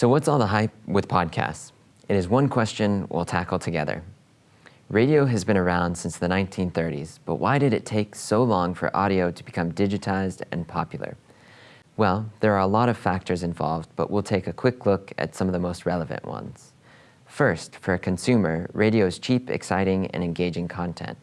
So what's all the hype with podcasts? It is one question we'll tackle together. Radio has been around since the 1930s, but why did it take so long for audio to become digitized and popular? Well, there are a lot of factors involved, but we'll take a quick look at some of the most relevant ones. First, for a consumer, radio is cheap, exciting, and engaging content.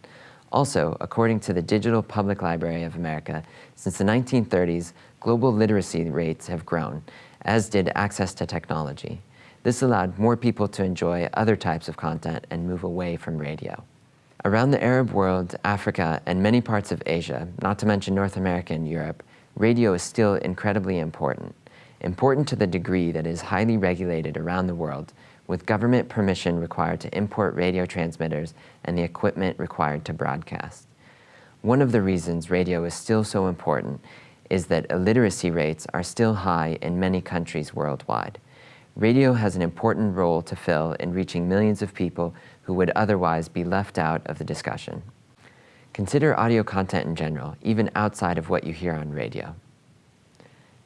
Also, according to the Digital Public Library of America, since the 1930s, global literacy rates have grown, as did access to technology. This allowed more people to enjoy other types of content and move away from radio. Around the Arab world, Africa, and many parts of Asia, not to mention North America and Europe, radio is still incredibly important. Important to the degree that it is highly regulated around the world, with government permission required to import radio transmitters and the equipment required to broadcast. One of the reasons radio is still so important is that illiteracy rates are still high in many countries worldwide. Radio has an important role to fill in reaching millions of people who would otherwise be left out of the discussion. Consider audio content in general, even outside of what you hear on radio.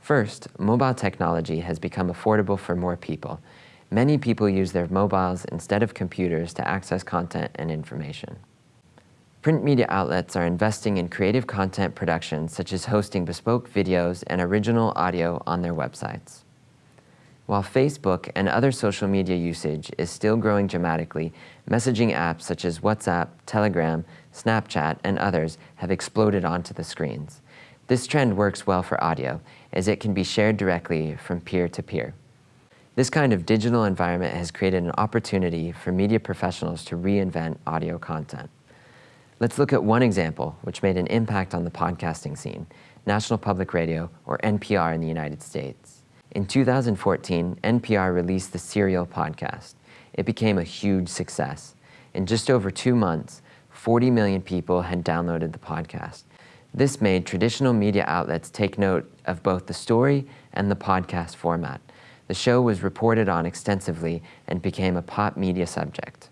First, mobile technology has become affordable for more people. Many people use their mobiles instead of computers to access content and information. Print media outlets are investing in creative content production such as hosting bespoke videos and original audio on their websites. While Facebook and other social media usage is still growing dramatically, messaging apps such as WhatsApp, Telegram, Snapchat, and others have exploded onto the screens. This trend works well for audio, as it can be shared directly from peer to peer. This kind of digital environment has created an opportunity for media professionals to reinvent audio content. Let's look at one example which made an impact on the podcasting scene, National Public Radio, or NPR in the United States. In 2014, NPR released the Serial podcast. It became a huge success. In just over two months, 40 million people had downloaded the podcast. This made traditional media outlets take note of both the story and the podcast format. The show was reported on extensively and became a pop media subject.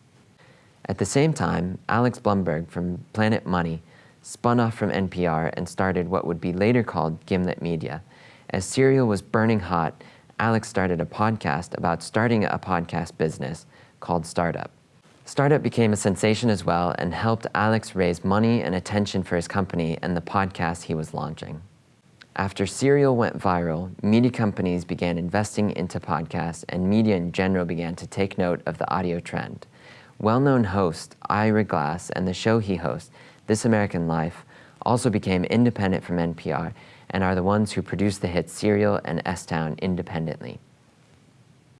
At the same time, Alex Blumberg from Planet Money spun off from NPR and started what would be later called Gimlet Media. As Serial was burning hot, Alex started a podcast about starting a podcast business called Startup. Startup became a sensation as well and helped Alex raise money and attention for his company and the podcast he was launching. After Serial went viral, media companies began investing into podcasts and media in general began to take note of the audio trend. Well-known host Ira Glass and the show he hosts, This American Life, also became independent from NPR and are the ones who produce the hits Serial and S-Town independently.